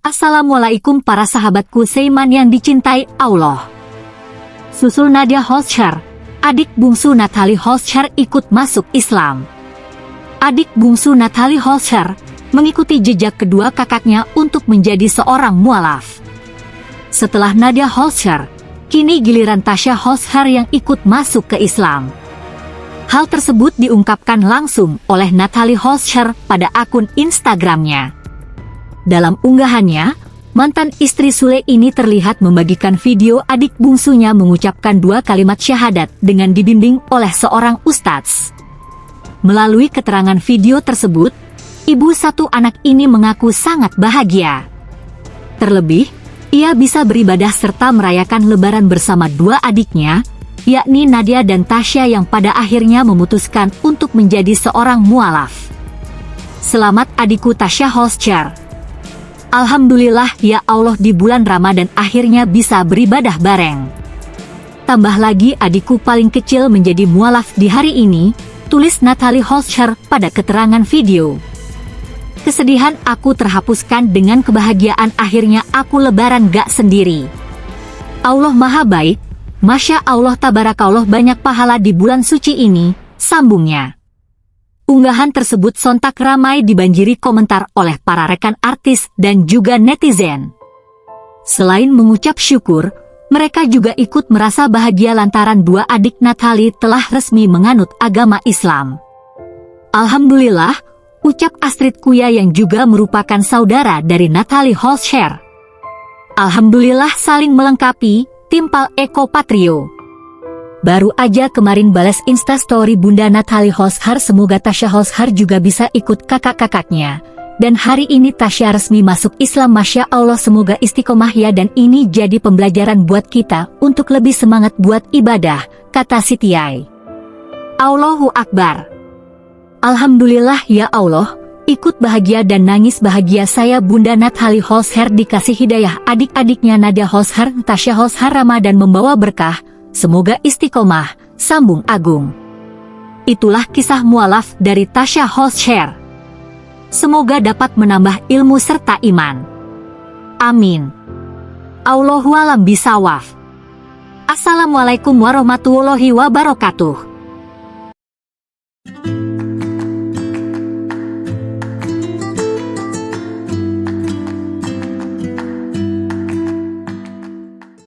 Assalamualaikum para sahabatku Seiman yang dicintai Allah. Susul Nadia Holscher, adik bungsu Natalie Holscher ikut masuk Islam. Adik bungsu Natalie Holscher mengikuti jejak kedua kakaknya untuk menjadi seorang mualaf. Setelah Nadia Holscher, kini giliran Tasha Holscher yang ikut masuk ke Islam. Hal tersebut diungkapkan langsung oleh Natalie Holscher pada akun Instagramnya. Dalam unggahannya, mantan istri Sule ini terlihat membagikan video adik bungsunya mengucapkan dua kalimat syahadat dengan dibimbing oleh seorang ustadz. Melalui keterangan video tersebut, ibu satu anak ini mengaku sangat bahagia. Terlebih, ia bisa beribadah serta merayakan lebaran bersama dua adiknya, yakni Nadia dan Tasya yang pada akhirnya memutuskan untuk menjadi seorang mualaf. Selamat adikku Tasya Holscher. Alhamdulillah ya Allah di bulan Ramadan akhirnya bisa beribadah bareng. Tambah lagi adikku paling kecil menjadi mualaf di hari ini, tulis Natalie Holscher pada keterangan video. Kesedihan aku terhapuskan dengan kebahagiaan akhirnya aku lebaran gak sendiri. Allah Maha Baik, Masya Allah Tabarakallah banyak pahala di bulan suci ini, sambungnya. Unggahan tersebut sontak ramai dibanjiri komentar oleh para rekan artis dan juga netizen. Selain mengucap syukur, mereka juga ikut merasa bahagia lantaran dua adik Natali telah resmi menganut agama Islam. Alhamdulillah, ucap Astrid Kuya yang juga merupakan saudara dari Natalie Holscher. Alhamdulillah saling melengkapi, timpal Eko Patrio. Baru aja kemarin balas instastory Bunda Natalie Hoshar semoga Tasya Hoshar juga bisa ikut kakak-kakaknya. Dan hari ini Tasya resmi masuk Islam Masya Allah semoga istiqomah ya dan ini jadi pembelajaran buat kita untuk lebih semangat buat ibadah, kata Sitiai. Allahu Akbar. Alhamdulillah ya Allah, ikut bahagia dan nangis bahagia saya Bunda Natalie Hoshar dikasih hidayah adik-adiknya Nadia Hoshar, Tasya Hoshar Ramadan membawa berkah, Semoga istiqomah, sambung agung. Itulah kisah mualaf dari Tasha Holscher. Semoga dapat menambah ilmu serta iman. Amin. Allahualam bisawaf. Assalamualaikum warahmatullahi wabarakatuh.